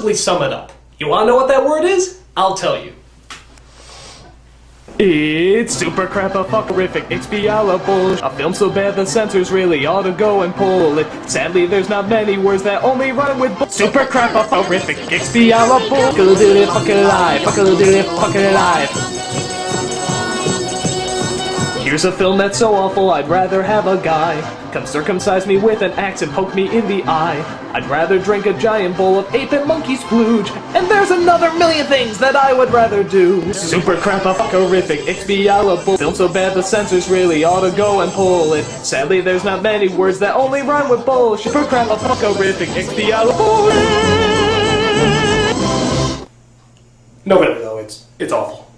possibly sum it up. You wanna know what that word is? I'll tell you. It's super crap a fuckerific expialable. A film so bad the censors really ought to go and pull it. Sadly, there's not many words that only rhyme with bull. Super crap a horrific expialable. Fuck a little fuck alive. Fuck a little fuck alive. Here's a film that's so awful, I'd rather have a guy come circumcise me with an axe and poke me in the eye. I'd rather drink a giant bowl of ape and monkey splooge, and there's another million things that I would rather do. Super crap a fuckerific, expialable. Film so bad the censors really ought to go and pull it. Sadly, there's not many words that only rhyme with bullshit. Super crap a fuckerific, expialable. No, really though, it's it's awful.